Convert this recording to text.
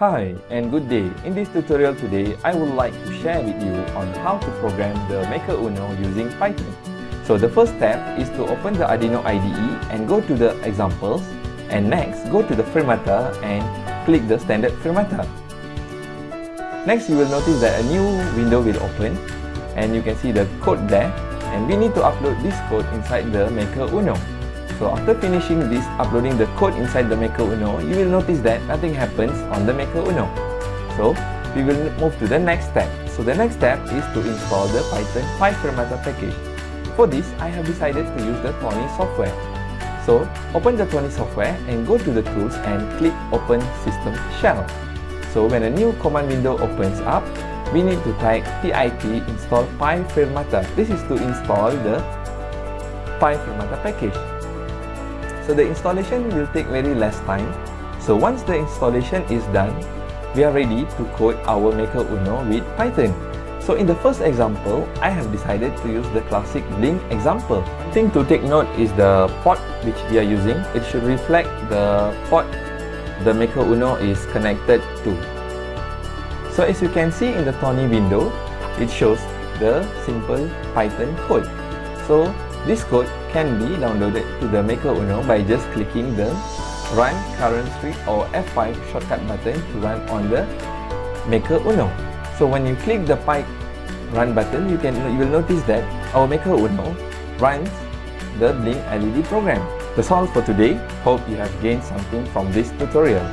Hi and good day. In this tutorial today, I would like to share with you on how to program the Maker Uno using Python. So the first step is to open the Arduino IDE and go to the examples and next go to the Firmata and click the standard Firmata. Next you will notice that a new window will open and you can see the code there and we need to upload this code inside the Maker Uno. So after finishing this, uploading the code inside the Maker Uno, you will notice that nothing happens on the Maker Uno. So we will move to the next step. So the next step is to install the Python PyFirmata package. For this, I have decided to use the Thonny software. So open the Thonny software and go to the tools and click open system shell. So when a new command window opens up, we need to type pip install pyfirmata. This is to install the pyfirmata package. So the installation will take very less time. So once the installation is done, we are ready to code our Maker Uno with Python. So in the first example, I have decided to use the classic Blink example. One thing to take note is the port which we are using. It should reflect the port the Maker Uno is connected to. So as you can see in the Thonny window, it shows the simple Python code. So this code can be downloaded to the Maker Uno by just clicking the Run Current Script or F5 shortcut button to run on the Maker Uno. So when you click the Py Run button, you can you will notice that our Maker Uno runs the Blink LED program. That's all for today. Hope you have gained something from this tutorial.